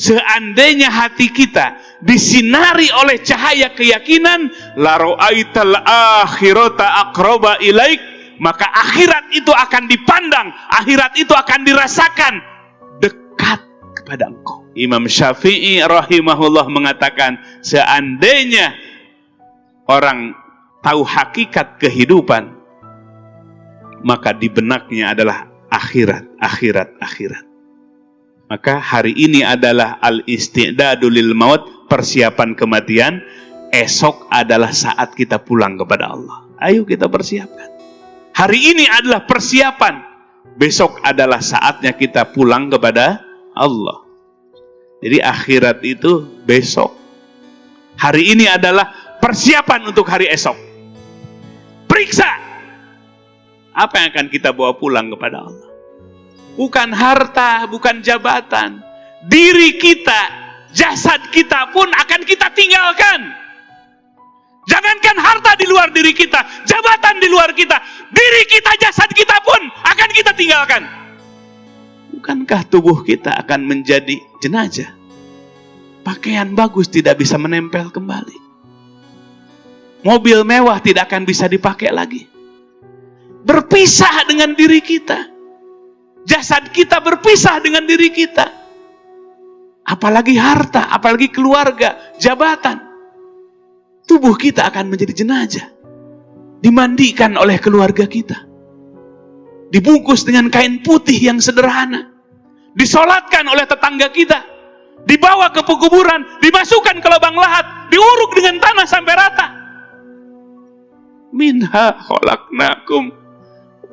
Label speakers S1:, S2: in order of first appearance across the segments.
S1: seandainya hati kita disinari oleh cahaya keyakinan la ra'aital akhirata aqraba ilaik maka akhirat itu akan dipandang akhirat itu akan dirasakan dekat kepada engkau. Imam Syafi'i rahimahullah mengatakan seandainya orang tahu hakikat kehidupan maka di benaknya adalah akhirat akhirat akhirat maka hari ini adalah al-istidadul maut, persiapan kematian. Esok adalah saat kita pulang kepada Allah. Ayo kita persiapkan. Hari ini adalah persiapan. Besok adalah saatnya kita pulang kepada Allah. Jadi akhirat itu besok. Hari ini adalah persiapan untuk hari esok. Periksa apa yang akan kita bawa pulang kepada Allah bukan harta, bukan jabatan. Diri kita, jasad kita pun akan kita tinggalkan. Jangankan harta di luar diri kita, jabatan di luar kita, diri kita, jasad kita pun akan kita tinggalkan. Bukankah tubuh kita akan menjadi jenazah? Pakaian bagus tidak bisa menempel kembali. Mobil mewah tidak akan bisa dipakai lagi. Berpisah dengan diri kita Jasad kita berpisah dengan diri kita. Apalagi harta, apalagi keluarga, jabatan. Tubuh kita akan menjadi jenazah. Dimandikan oleh keluarga kita. Dibungkus dengan kain putih yang sederhana. Disolatkan oleh tetangga kita. Dibawa ke pekuburan, dimasukkan ke lubang lahat, diuruk dengan tanah sampai rata. Minha kholaknakum,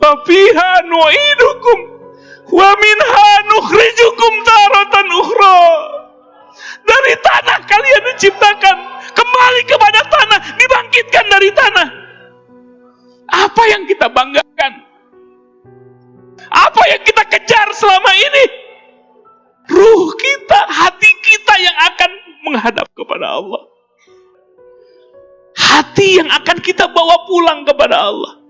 S1: wafiha nu'idukum, Wa minha nukhrijukum taratan ukhra. Dari tanah kalian diciptakan, kembali kepada tanah, dibangkitkan dari tanah. Apa yang kita banggakan? Apa yang kita kejar selama ini? Ruh kita, hati kita yang akan menghadap kepada Allah. Hati yang akan kita bawa pulang kepada Allah.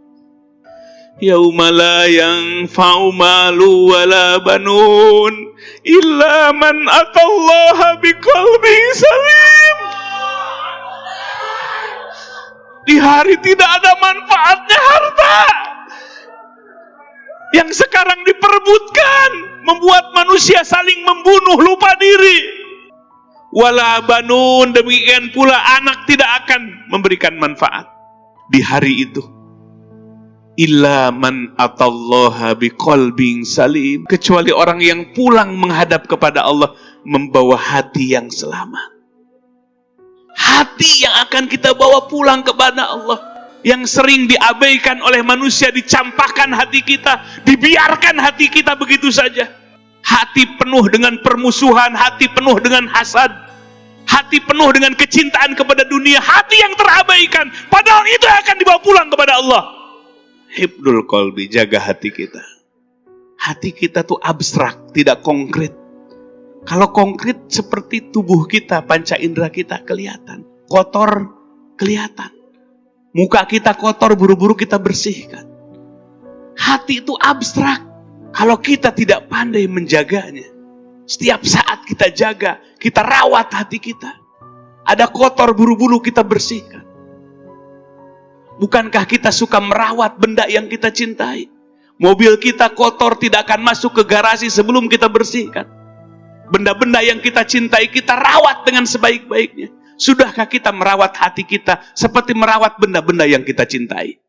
S1: Yauma la yanfa'u malu wala banun illa man atallaha biqalbin salim. Di hari tidak ada manfaatnya harta. Yang sekarang diperebutkan membuat manusia saling membunuh lupa diri. Wala banun demikian pula anak tidak akan memberikan manfaat di hari itu illa man atallaha biqalbin salim. Kecuali orang yang pulang menghadap kepada Allah membawa hati yang selamat. Hati yang akan kita bawa pulang kepada Allah yang sering diabaikan oleh manusia dicampakkan hati kita dibiarkan hati kita begitu saja. Hati penuh dengan permusuhan hati penuh dengan hasad hati penuh dengan kecintaan kepada dunia hati yang terabaikan. Padahal itu akan dibawa pulang kepada Allah Hibdul kolbi, jaga hati kita. Hati kita tuh abstrak, tidak konkret. Kalau konkret seperti tubuh kita, panca indera kita kelihatan. Kotor, kelihatan. Muka kita kotor, buru-buru kita bersihkan. Hati itu abstrak. Kalau kita tidak pandai menjaganya. Setiap saat kita jaga, kita rawat hati kita. Ada kotor, buru-buru kita bersihkan. Bukankah kita suka merawat benda yang kita cintai? Mobil kita kotor tidak akan masuk ke garasi sebelum kita bersihkan. Benda-benda yang kita cintai kita rawat dengan sebaik-baiknya. Sudahkah kita merawat hati kita seperti merawat benda-benda yang kita cintai?